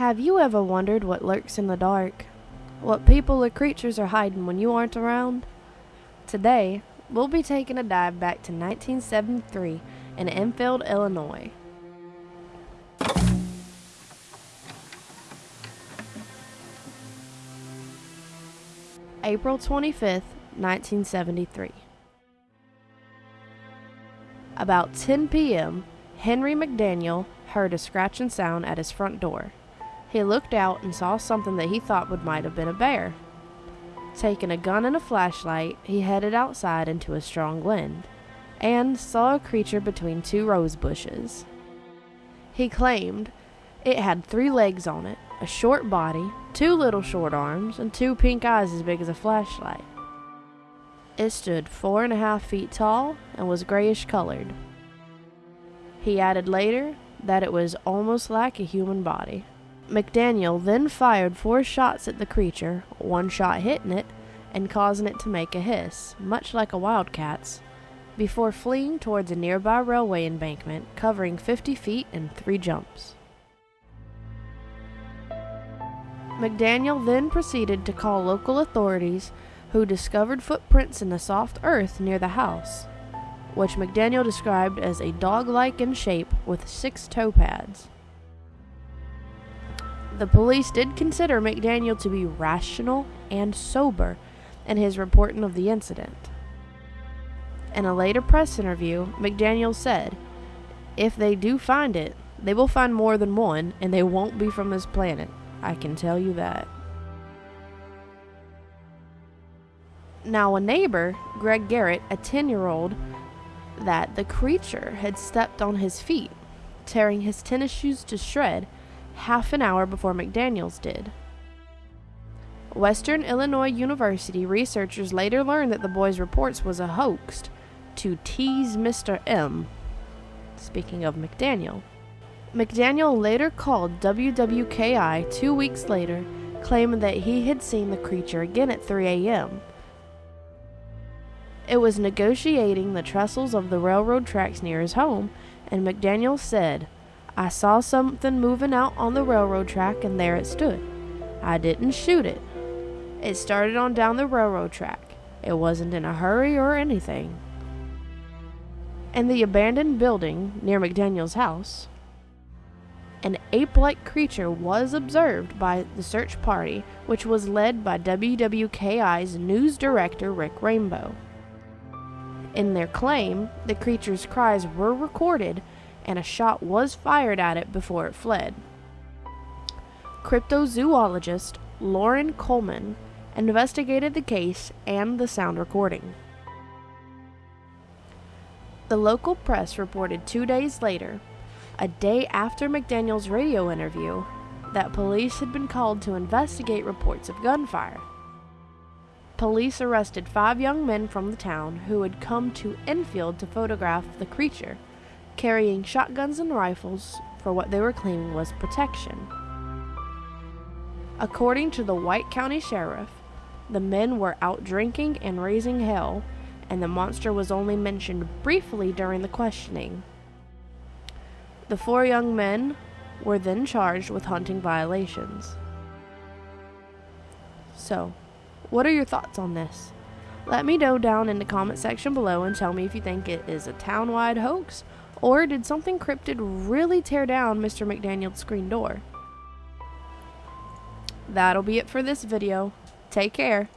Have you ever wondered what lurks in the dark? What people or creatures are hiding when you aren't around? Today, we'll be taking a dive back to 1973 in Enfield, Illinois. April 25th, 1973. About 10 p.m., Henry McDaniel heard a scratching sound at his front door. He looked out and saw something that he thought would might have been a bear. Taking a gun and a flashlight, he headed outside into a strong wind and saw a creature between two rose bushes. He claimed it had three legs on it, a short body, two little short arms, and two pink eyes as big as a flashlight. It stood four and a half feet tall and was grayish colored. He added later that it was almost like a human body. McDaniel then fired four shots at the creature, one shot hitting it and causing it to make a hiss, much like a wildcat's, before fleeing towards a nearby railway embankment covering 50 feet in three jumps. McDaniel then proceeded to call local authorities who discovered footprints in the soft earth near the house, which McDaniel described as a dog like in shape with six toe pads. The police did consider McDaniel to be rational and sober in his reporting of the incident. In a later press interview, McDaniel said, If they do find it, they will find more than one, and they won't be from this planet. I can tell you that. Now, a neighbor, Greg Garrett, a 10 year old, that the creature had stepped on his feet, tearing his tennis shoes to shred half an hour before McDaniels did. Western Illinois University researchers later learned that the boy's reports was a hoax to tease Mr. M. Speaking of McDaniel. McDaniel later called WWKI two weeks later, claiming that he had seen the creature again at 3 a.m. It was negotiating the trestles of the railroad tracks near his home, and McDaniel said, I saw something moving out on the railroad track, and there it stood. I didn't shoot it. It started on down the railroad track. It wasn't in a hurry or anything. In the abandoned building near McDaniel's house, an ape like creature was observed by the search party, which was led by WWKI's news director Rick Rainbow. In their claim, the creature's cries were recorded and a shot was fired at it before it fled. Cryptozoologist Loren Coleman investigated the case and the sound recording. The local press reported two days later, a day after McDaniel's radio interview, that police had been called to investigate reports of gunfire. Police arrested five young men from the town who had come to Enfield to photograph the creature carrying shotguns and rifles for what they were claiming was protection. According to the White County Sheriff, the men were out drinking and raising hell, and the monster was only mentioned briefly during the questioning. The four young men were then charged with hunting violations. So, what are your thoughts on this? Let me know down in the comment section below and tell me if you think it is a town-wide hoax or did something cryptid really tear down Mr. McDaniel's screen door? That'll be it for this video. Take care.